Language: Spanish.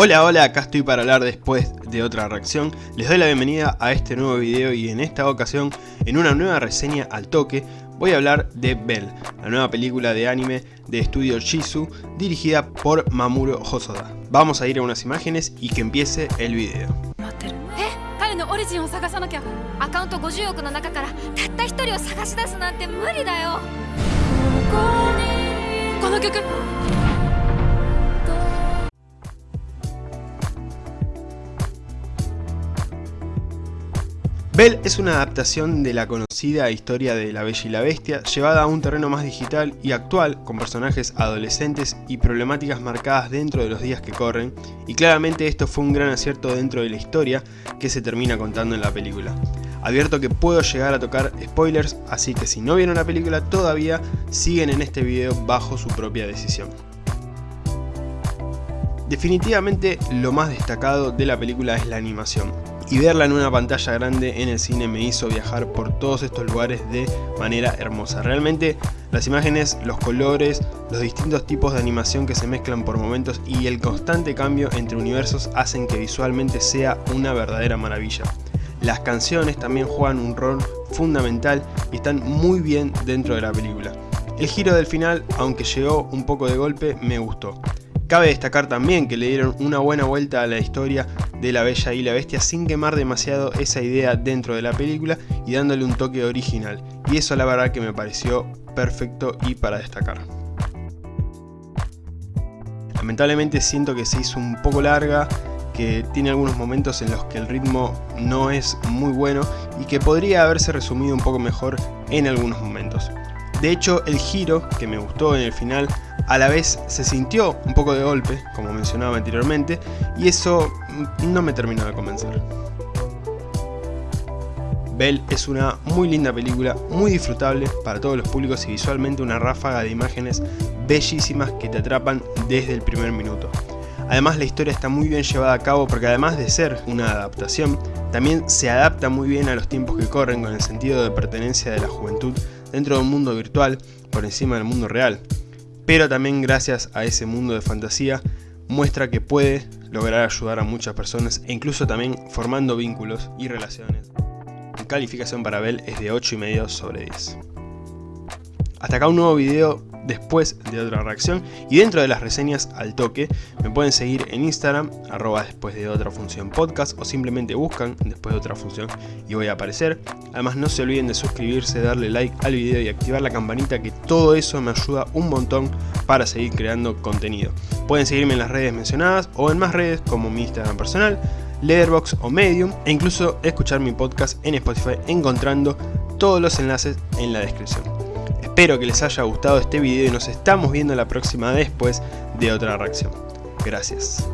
Hola, hola, acá estoy para hablar después de otra reacción. Les doy la bienvenida a este nuevo video y en esta ocasión, en una nueva reseña al toque, voy a hablar de Bell, la nueva película de anime de estudio Shizu, dirigida por Mamuro Hosoda. Vamos a ir a unas imágenes y que empiece el video. え彼の Bell es una adaptación de la conocida historia de La Bella y la Bestia, llevada a un terreno más digital y actual, con personajes adolescentes y problemáticas marcadas dentro de los días que corren, y claramente esto fue un gran acierto dentro de la historia que se termina contando en la película. Advierto que puedo llegar a tocar spoilers, así que si no vieron la película todavía, siguen en este video bajo su propia decisión. Definitivamente lo más destacado de la película es la animación y verla en una pantalla grande en el cine me hizo viajar por todos estos lugares de manera hermosa. Realmente las imágenes, los colores, los distintos tipos de animación que se mezclan por momentos y el constante cambio entre universos hacen que visualmente sea una verdadera maravilla. Las canciones también juegan un rol fundamental y están muy bien dentro de la película. El giro del final, aunque llegó un poco de golpe, me gustó. Cabe destacar también que le dieron una buena vuelta a la historia de la Bella y la Bestia sin quemar demasiado esa idea dentro de la película y dándole un toque original. Y eso la verdad que me pareció perfecto y para destacar. Lamentablemente siento que se hizo un poco larga, que tiene algunos momentos en los que el ritmo no es muy bueno y que podría haberse resumido un poco mejor en algunos momentos. De hecho, el giro que me gustó en el final a la vez se sintió un poco de golpe, como mencionaba anteriormente, y eso no me terminó de convencer. Bell es una muy linda película, muy disfrutable para todos los públicos y visualmente una ráfaga de imágenes bellísimas que te atrapan desde el primer minuto. Además la historia está muy bien llevada a cabo porque además de ser una adaptación, también se adapta muy bien a los tiempos que corren con el sentido de pertenencia de la juventud dentro de un mundo virtual por encima del mundo real pero también gracias a ese mundo de fantasía muestra que puede lograr ayudar a muchas personas e incluso también formando vínculos y relaciones. Mi calificación para Bell es de 8,5 sobre 10. Hasta acá un nuevo video después de otra reacción. Y dentro de las reseñas al toque me pueden seguir en Instagram arroba después de otra función podcast o simplemente buscan después de otra función y voy a aparecer. Además no se olviden de suscribirse darle like al video y activar la campanita que todo eso me ayuda un montón para seguir creando contenido. Pueden seguirme en las redes mencionadas o en más redes como mi Instagram personal Letterboxd o Medium e incluso escuchar mi podcast en Spotify encontrando todos los enlaces en la descripción Espero que les haya gustado este video y nos estamos viendo la próxima después de otra reacción. Gracias.